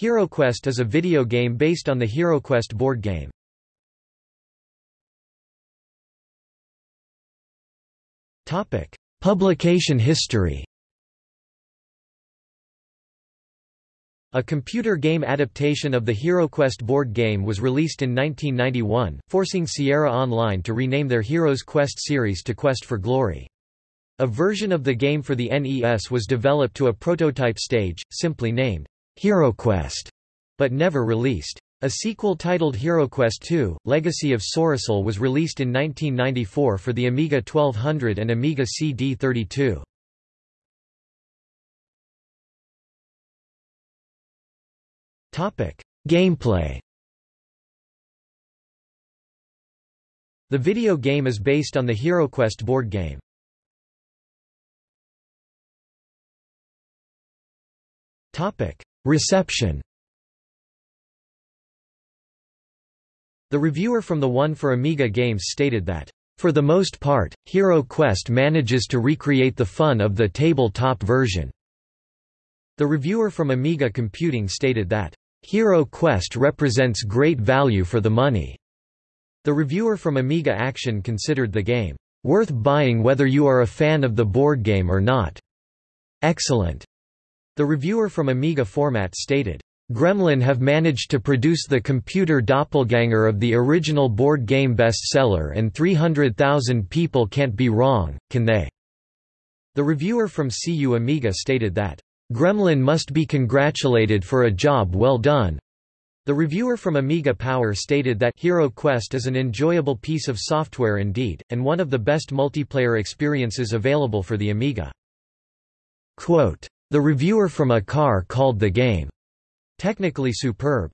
HeroQuest is a video game based on the HeroQuest board game. Topic: Publication history A computer game adaptation of the HeroQuest board game was released in 1991, forcing Sierra Online to rename their Heroes Quest series to Quest for Glory. A version of the game for the NES was developed to a prototype stage, simply named HeroQuest, but never released. A sequel titled HeroQuest II, Legacy of Sorasil was released in 1994 for the Amiga 1200 and Amiga CD32. Gameplay The video game is based on the HeroQuest board game. Reception The reviewer from the One for Amiga Games stated that, "...for the most part, Hero Quest manages to recreate the fun of the tabletop version." The reviewer from Amiga Computing stated that, Hero Quest represents great value for the money. The reviewer from Amiga Action considered the game, worth buying whether you are a fan of the board game or not. Excellent. The reviewer from Amiga Format stated, Gremlin have managed to produce the computer doppelganger of the original board game bestseller and 300,000 people can't be wrong, can they? The reviewer from CU Amiga stated that, Gremlin must be congratulated for a job well done. The reviewer from Amiga Power stated that Hero Quest is an enjoyable piece of software indeed, and one of the best multiplayer experiences available for the Amiga. Quote, the reviewer from ACAR called the game technically superb.